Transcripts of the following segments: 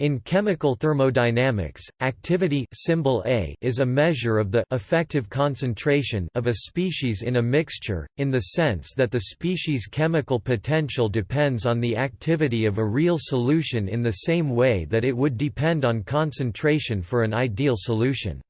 In chemical thermodynamics, activity symbol A is a measure of the effective concentration of a species in a mixture, in the sense that the species' chemical potential depends on the activity of a real solution in the same way that it would depend on concentration for an ideal solution.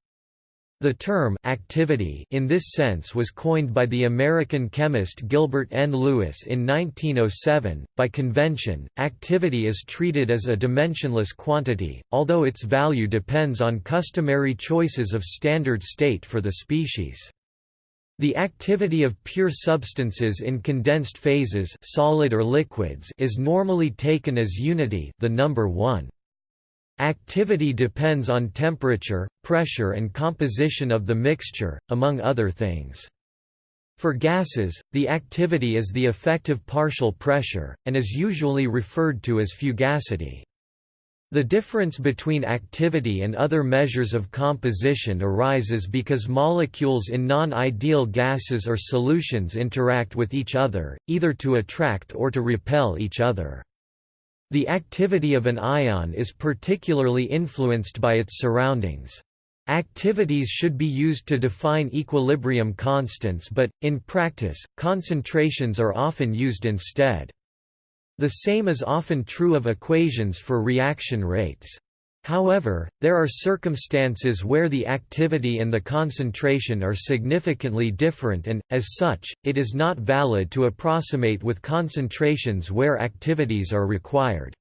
The term activity in this sense was coined by the American chemist Gilbert N. Lewis in 1907. By convention, activity is treated as a dimensionless quantity, although its value depends on customary choices of standard state for the species. The activity of pure substances in condensed phases solid or liquids is normally taken as unity the number 1. Activity depends on temperature, pressure and composition of the mixture, among other things. For gases, the activity is the effective partial pressure, and is usually referred to as fugacity. The difference between activity and other measures of composition arises because molecules in non-ideal gases or solutions interact with each other, either to attract or to repel each other. The activity of an ion is particularly influenced by its surroundings. Activities should be used to define equilibrium constants but, in practice, concentrations are often used instead. The same is often true of equations for reaction rates. However, there are circumstances where the activity and the concentration are significantly different and, as such, it is not valid to approximate with concentrations where activities are required.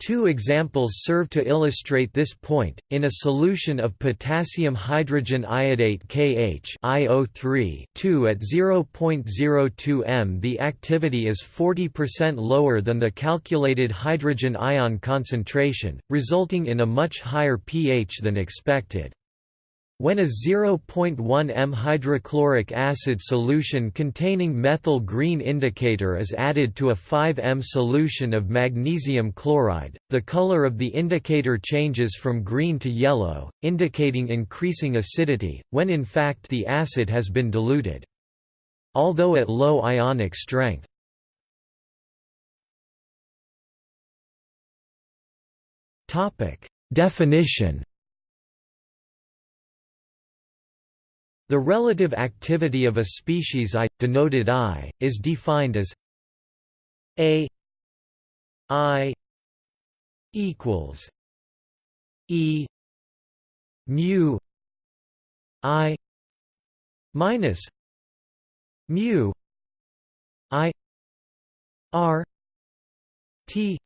Two examples serve to illustrate this point. In a solution of potassium hydrogen iodate KH IO3 2 at 0.02 m, the activity is 40% lower than the calculated hydrogen ion concentration, resulting in a much higher pH than expected. When a 0.1 m hydrochloric acid solution containing methyl green indicator is added to a 5 m solution of magnesium chloride, the color of the indicator changes from green to yellow, indicating increasing acidity, when in fact the acid has been diluted. Although at low ionic strength. Definition The relative activity of a species I, denoted I, is defined as A I equals E mu I minus mu I R T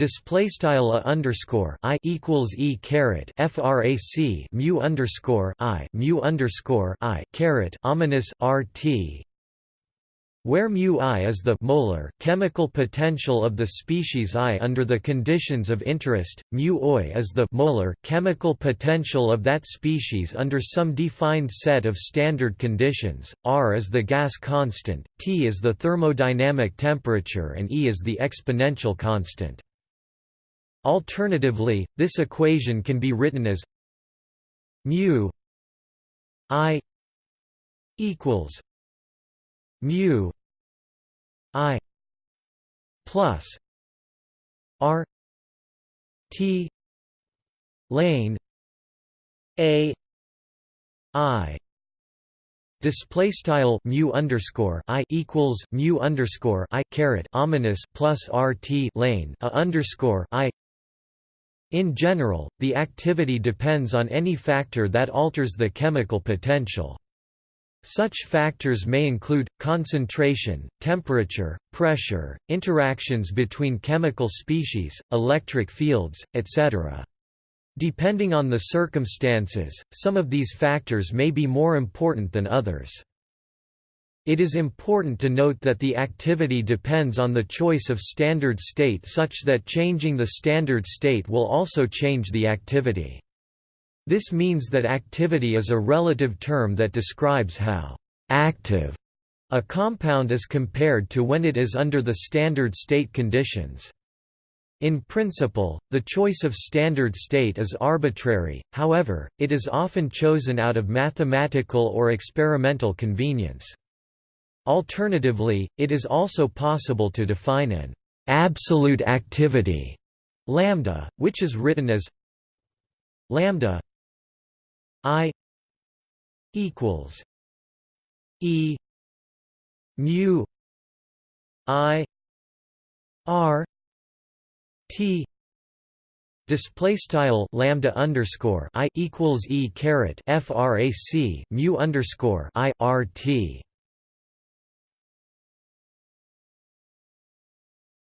display style a underscore i equals e caret frac mu underscore i mu underscore i caret ominous rt where mu i is the molar chemical potential of the species I under the conditions of interest, mu oi is the molar chemical potential of that species under some defined set of standard conditions, R is the gas constant, T is the thermodynamic temperature and E is the exponential constant. Alternatively, this equation can be written as mu i equals mu i plus r t lane a i Display style mu underscore i equals mu underscore i caret ominous plus rt lane a underscore i in general, the activity depends on any factor that alters the chemical potential. Such factors may include, concentration, temperature, pressure, interactions between chemical species, electric fields, etc. Depending on the circumstances, some of these factors may be more important than others. It is important to note that the activity depends on the choice of standard state such that changing the standard state will also change the activity. This means that activity is a relative term that describes how «active» a compound is compared to when it is under the standard state conditions. In principle, the choice of standard state is arbitrary, however, it is often chosen out of mathematical or experimental convenience. Alternatively, it is also possible to define an absolute activity lambda, which is written as lambda i equals e mu i r t display style lambda underscore i equals e caret frac mu underscore i r t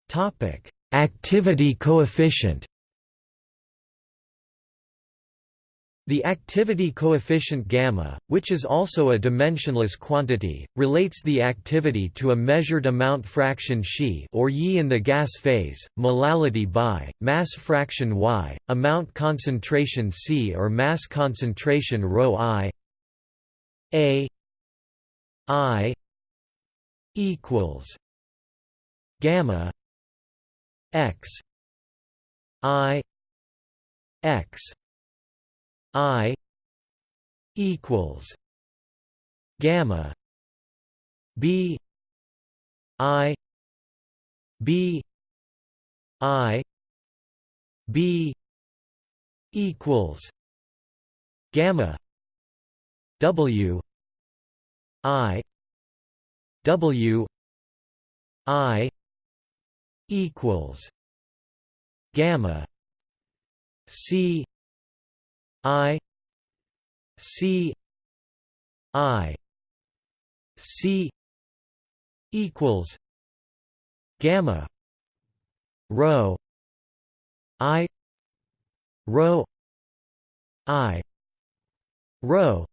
topic. Activity coefficient The activity coefficient gamma, which is also a dimensionless quantity, relates the activity to a measured amount fraction xi or yi in the gas phase, molality by mass fraction y, amount concentration c or mass concentration ρ i a i equals gamma x. I. X. I. equals gamma B I B I B equals gamma W I W I equals gamma C I C I C equals gamma rho I rho I rho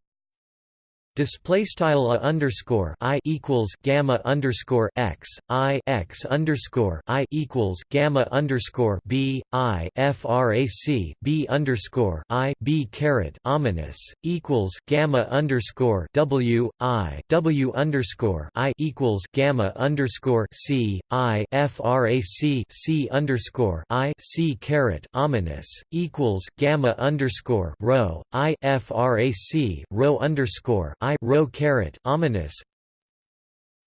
Display style a underscore i equals gamma underscore x i x underscore i equals gamma underscore b i frac b underscore i b caret ominous equals gamma underscore w i w underscore i equals gamma underscore c i frac c underscore i c caret ominous equals gamma underscore rho i frac rho underscore I rho caret ominous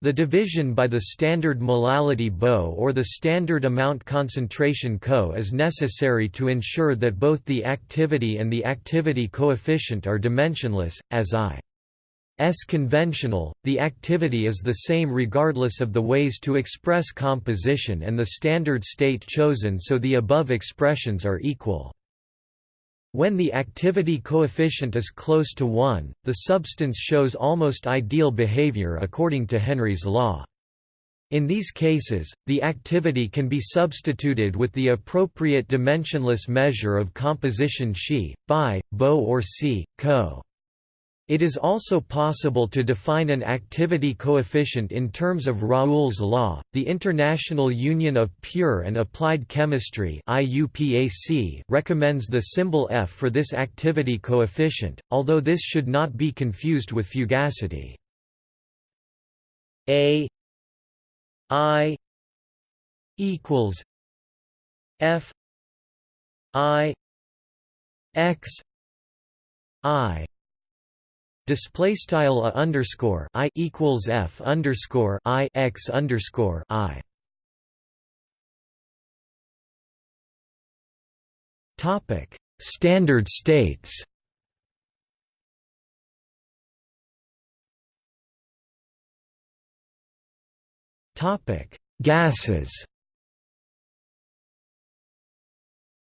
the division by the standard molality BO or the standard amount concentration CO is necessary to ensure that both the activity and the activity coefficient are dimensionless, as I. S conventional, the activity is the same regardless of the ways to express composition and the standard state chosen so the above expressions are equal. When the activity coefficient is close to 1, the substance shows almost ideal behavior according to Henry's law. In these cases, the activity can be substituted with the appropriate dimensionless measure of composition Xi, Bi, Bo or Si, Co. It is also possible to define an activity coefficient in terms of Raoult's law. The International Union of Pure and Applied Chemistry (IUPAC) recommends the symbol F for this activity coefficient, although this should not be confused with fugacity. A I equals F I X I display style a underscore i equals f underscore i x underscore i. Topic: Standard states. Topic: Gases.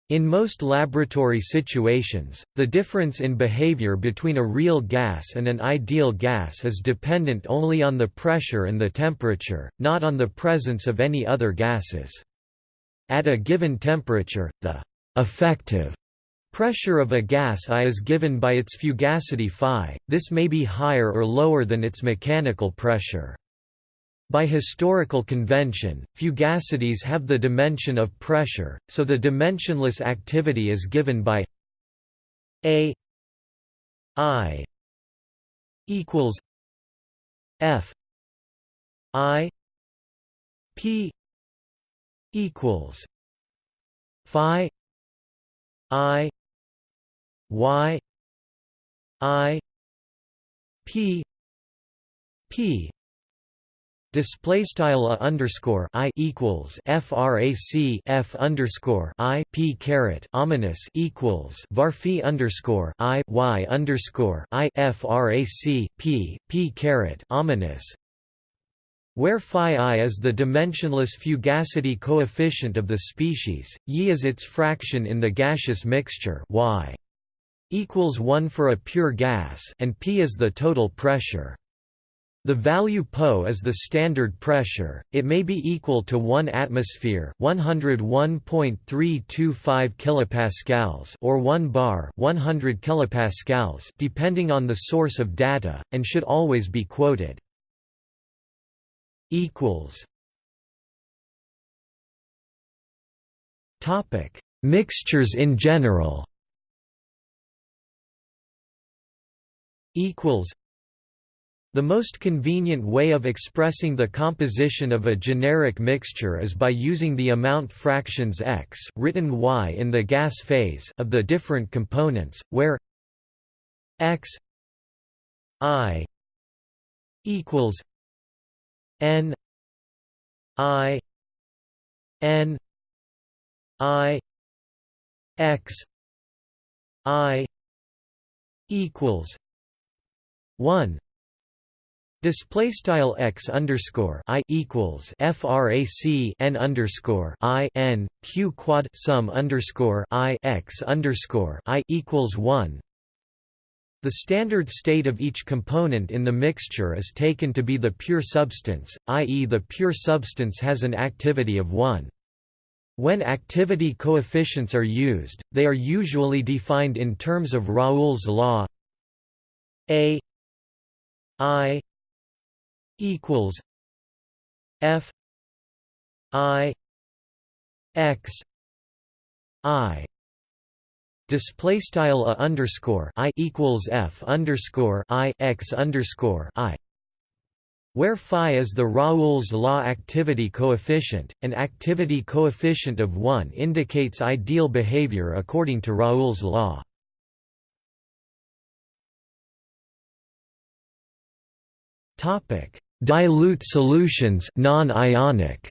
In most laboratory situations, the difference in behavior between a real gas and an ideal gas is dependent only on the pressure and the temperature, not on the presence of any other gases. At a given temperature, the effective pressure of a gas I is given by its fugacity phi, this may be higher or lower than its mechanical pressure. By historical convention, fugacities have the dimension of pressure, so the dimensionless activity is given by A I equals F I P equals Phi I Y I P P Display style a underscore i equals frac f underscore i p caret ominous equals varphi underscore i y underscore i frac p p caret ominous, where phi i is the dimensionless fugacity coefficient of the species, y is its fraction in the gaseous mixture y equals 1 for a pure gas and p is the total pressure. The value Po is the standard pressure, it may be equal to 1 atmosphere 101.325 kilopascals or 1 bar 100 kilopascals depending on the source of data, and should always be quoted. equals. Topic: Mixtures in general. Equals the most convenient way of expressing the composition of a generic mixture is by using the amount fractions x written y in the gas phase of the different components, where x i equals n i n i x i equals 1 Display style x underscore i equals frac n underscore i n q quad sum underscore i x underscore i equals one. The standard state of each component in the mixture is taken to be the pure substance, i.e. the pure substance has an activity of 1. When activity coefficients are used, they are usually defined in terms of Raoult's law a i equals F I X I display style a underscore I equals F underscore I X underscore I where phi is the Raoult's law activity coefficient, an activity coefficient of 1 indicates ideal behavior according to Raoult's law. Topic: Dilute solutions non-ionic.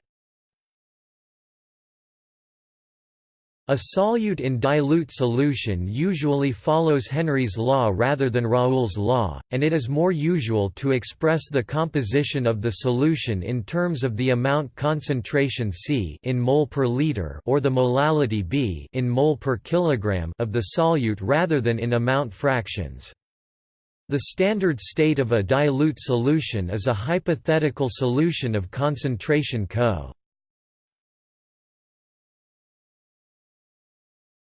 A solute in dilute solution usually follows Henry's law rather than Raoult's law, and it is more usual to express the composition of the solution in terms of the amount concentration C in mole per liter or the molality B in mole per kilogram of the solute rather than in amount fractions. The standard state of a dilute solution is a hypothetical solution of concentration Co.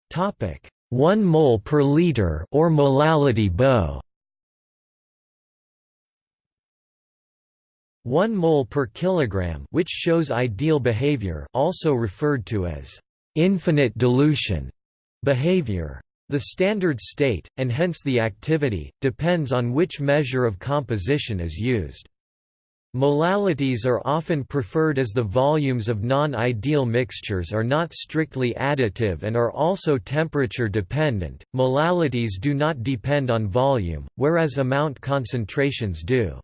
Topic: 1 mole per liter or molality Bo. 1 mole per kilogram, which shows ideal behavior, also referred to as infinite dilution behavior. The standard state, and hence the activity, depends on which measure of composition is used. Molalities are often preferred as the volumes of non-ideal mixtures are not strictly additive and are also temperature dependent. Molalities do not depend on volume, whereas amount concentrations do.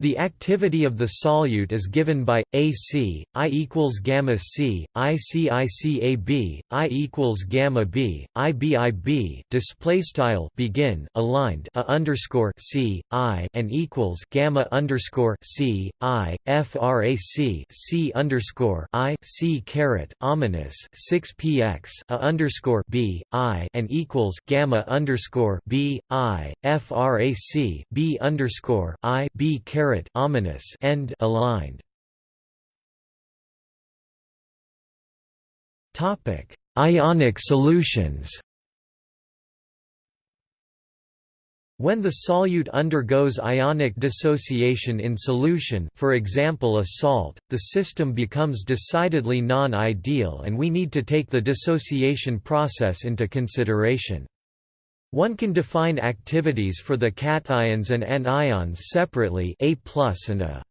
The activity of the solute is given by AC I equals gamma C, ICICAB, I equals gamma B, IBIB. Display style begin aligned a underscore C I and equals gamma underscore C I FRAC C underscore I C caret ominous six PX a underscore B I and equals gamma underscore B I FRAC B underscore I B caret ominous end aligned. Topic: Ionic solutions. When the solute undergoes ionic dissociation in solution for example a salt, the system becomes decidedly non-ideal and we need to take the dissociation process into consideration. One can define activities for the cations and anions separately A+ and A.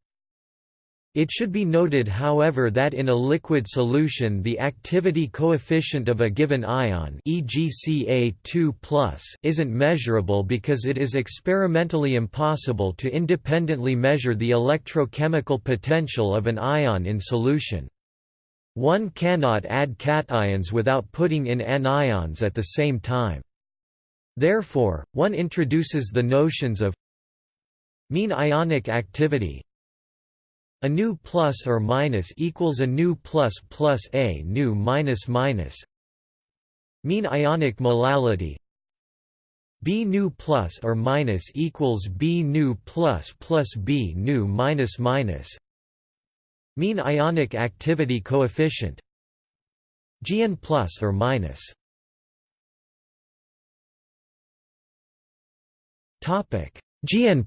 It should be noted however that in a liquid solution the activity coefficient of a given ion e.g. Ca2+, isn't measurable because it is experimentally impossible to independently measure the electrochemical potential of an ion in solution. One cannot add cations without putting in anions at the same time. Therefore, one introduces the notions of mean ionic activity. A nu plus or minus equals a nu plus plus a nu minus minus mean ionic molality b nu plus or minus equals b nu plus plus b nu minus minus mean ionic activity coefficient. Gn plus or minus topic gn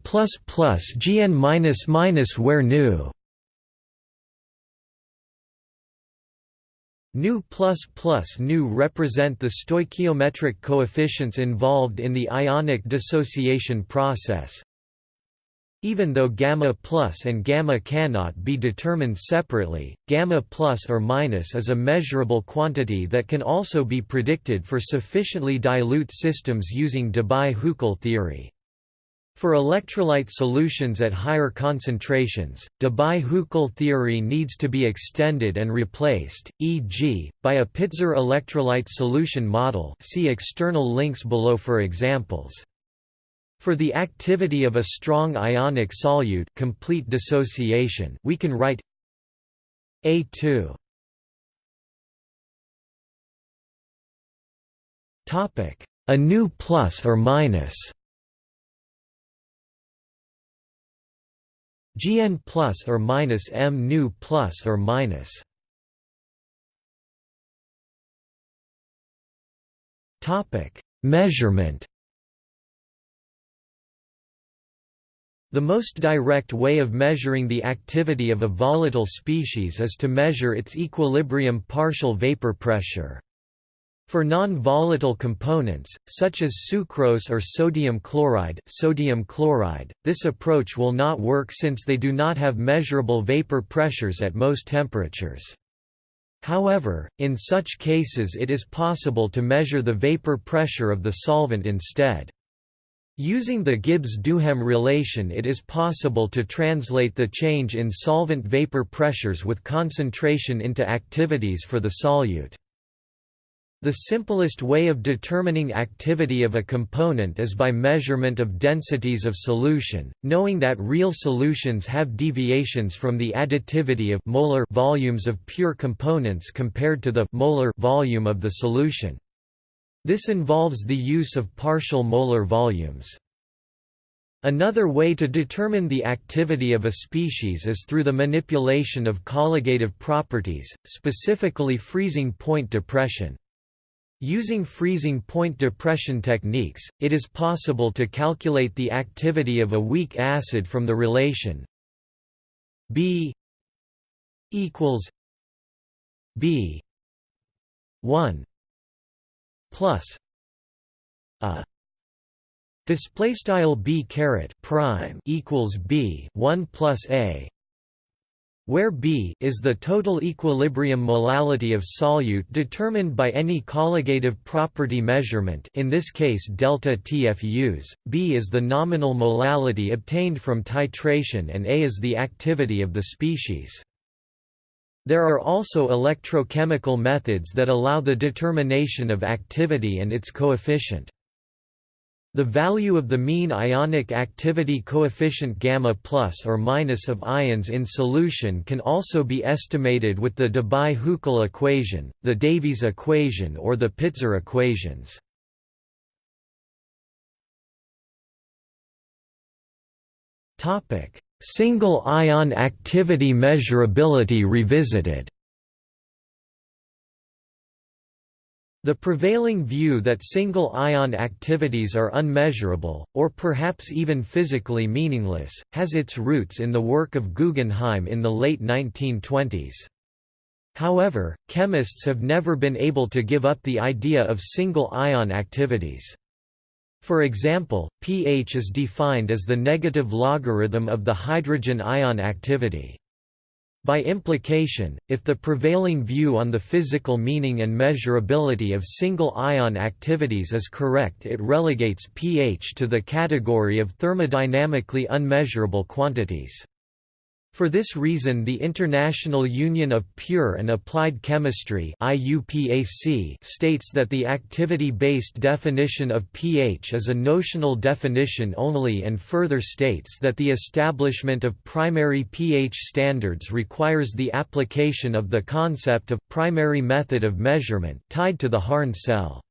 gn where nu Nu nu represent the stoichiometric coefficients involved in the ionic dissociation process. Even though gamma plus and gamma cannot be determined separately, gamma plus or minus is a measurable quantity that can also be predicted for sufficiently dilute systems using Debye-Huckel theory. For electrolyte solutions at higher concentrations, Debye-Huckel theory needs to be extended and replaced, e.g., by a Pitzer electrolyte solution model. See external links below for examples. For the activity of a strong ionic solute complete dissociation we can write A2 A new plus or minus Gn plus or minus m nu plus or minus. Topic: Measurement. The most direct way of measuring the activity of a volatile species is to measure its equilibrium partial vapor pressure. For non-volatile components, such as sucrose or sodium chloride, sodium chloride, this approach will not work since they do not have measurable vapor pressures at most temperatures. However, in such cases it is possible to measure the vapor pressure of the solvent instead. Using the Gibbs-Duhem relation it is possible to translate the change in solvent vapor pressures with concentration into activities for the solute. The simplest way of determining activity of a component is by measurement of densities of solution, knowing that real solutions have deviations from the additivity of molar volumes of pure components compared to the molar volume of the solution. This involves the use of partial molar volumes. Another way to determine the activity of a species is through the manipulation of colligative properties, specifically freezing point depression. Using freezing point depression techniques, it is possible to calculate the activity of a weak acid from the relation B equals B 1 plus a. Display style B caret prime equals B 1 plus a where B is the total equilibrium molality of solute determined by any colligative property measurement in this case delta TFUs, B is the nominal molality obtained from titration and A is the activity of the species. There are also electrochemical methods that allow the determination of activity and its coefficient. The value of the mean ionic activity coefficient gamma plus or minus of ions in solution can also be estimated with the Debye-Huckel equation, the Davies equation or the Pitzer equations. Single ion activity measurability revisited The prevailing view that single-ion activities are unmeasurable, or perhaps even physically meaningless, has its roots in the work of Guggenheim in the late 1920s. However, chemists have never been able to give up the idea of single-ion activities. For example, pH is defined as the negative logarithm of the hydrogen ion activity. By implication, if the prevailing view on the physical meaning and measurability of single-ion activities is correct it relegates pH to the category of thermodynamically unmeasurable quantities. For this reason the International Union of Pure and Applied Chemistry states that the activity-based definition of pH is a notional definition only and further states that the establishment of primary pH standards requires the application of the concept of primary method of measurement tied to the Harned cell.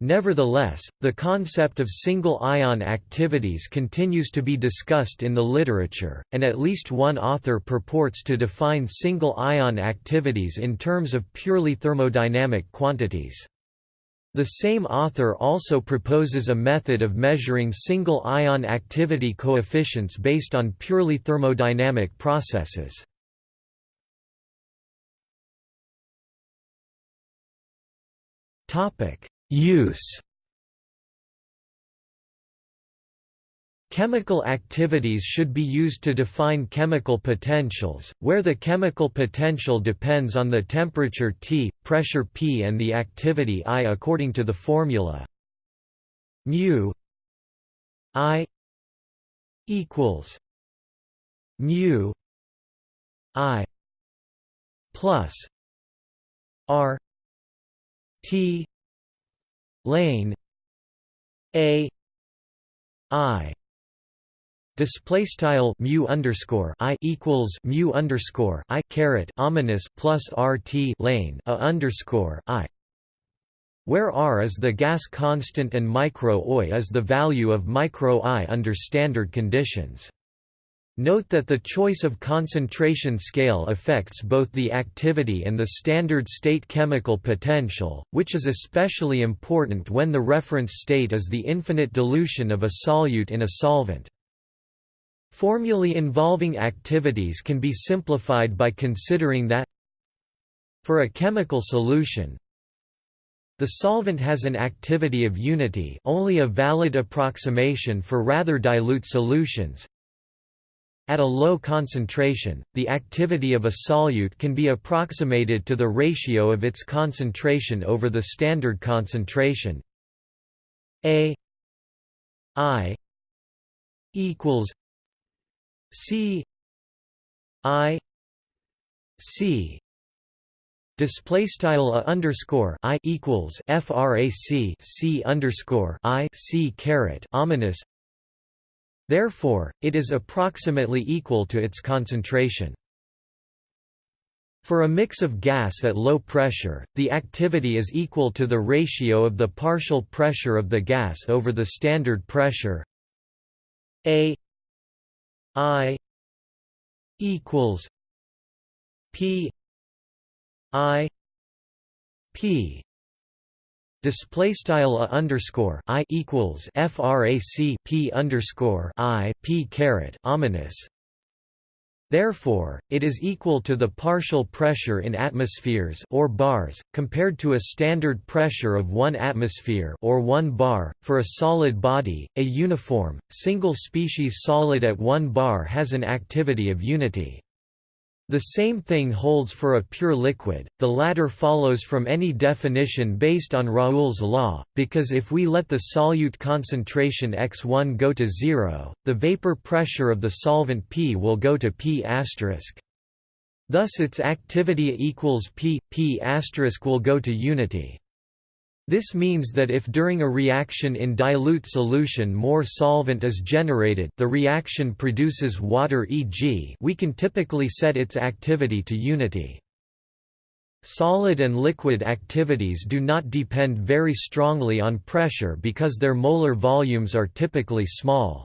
Nevertheless, the concept of single-ion activities continues to be discussed in the literature, and at least one author purports to define single-ion activities in terms of purely thermodynamic quantities. The same author also proposes a method of measuring single-ion activity coefficients based on purely thermodynamic processes. Topic: Use. Chemical activities should be used to define chemical potentials, where the chemical potential depends on the temperature T, pressure P and the activity I according to the formula. Mu I equals mu I plus R T lane a i display style mu underscore i equals mu underscore i caret ominous plus rt lane a underscore i. Where r is the gas constant and micro oi is the value of micro i under standard conditions Note that the choice of concentration scale affects both the activity and the standard state chemical potential, which is especially important when the reference state is the infinite dilution of a solute in a solvent. Formulae involving activities can be simplified by considering that for a chemical solution, the solvent has an activity of unity only a valid approximation for rather dilute solutions, at a low concentration, the activity of a solute can be approximated to the ratio of its concentration over the standard concentration. A I equals C I C. Display style a underscore I equals frac C underscore I C caret ominous Therefore, it is approximately equal to its concentration. For a mix of gas at low pressure, the activity is equal to the ratio of the partial pressure of the gas over the standard pressure A I equals P I P display style a underscore i equals frac p underscore i p caret ominous. Therefore, it is equal to the partial pressure in atmospheres or bars, compared to a standard pressure of 1 atmosphere or 1 bar. For a solid body, a uniform, single-species solid at 1 bar has an activity of unity. The same thing holds for a pure liquid, the latter follows from any definition based on Raoult's law, because if we let the solute concentration x1 go to zero, the vapor pressure of the solvent P will go to P*. Thus its activity equals P, P** will go to unity. This means that if during a reaction in dilute solution more solvent is generated the reaction produces water e.g. we can typically set its activity to unity. Solid and liquid activities do not depend very strongly on pressure because their molar volumes are typically small.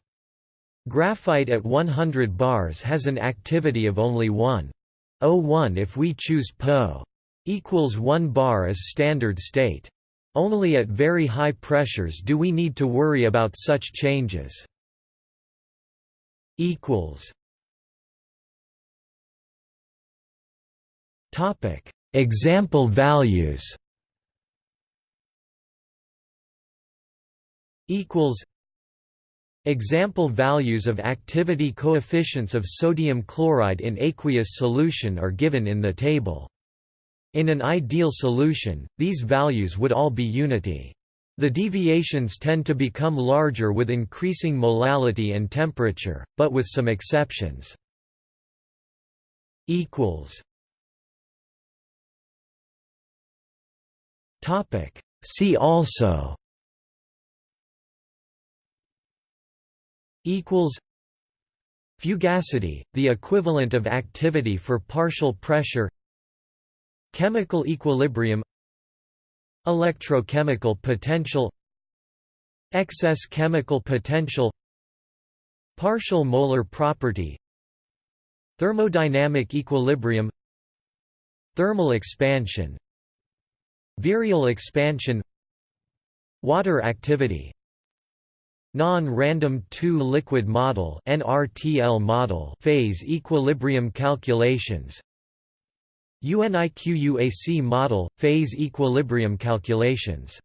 Graphite at 100 bars has an activity of only 1.01 if we choose Po equals 1 bar as standard state. Only at very high pressures do we need to worry about such changes. Topic: Example values. Equals Example values of activity coefficients of sodium chloride in aqueous solution are given in the table. In an ideal solution, these values would all be unity. The deviations tend to become larger with increasing molality and temperature, but with some exceptions. See also. Fugacity, the equivalent of activity for partial pressure Chemical equilibrium Electrochemical potential Excess chemical potential Partial molar property Thermodynamic equilibrium Thermal expansion Virial expansion Water activity Non-random two-liquid model (NRTL model) phase equilibrium calculations. UNIQUAC model phase equilibrium calculations.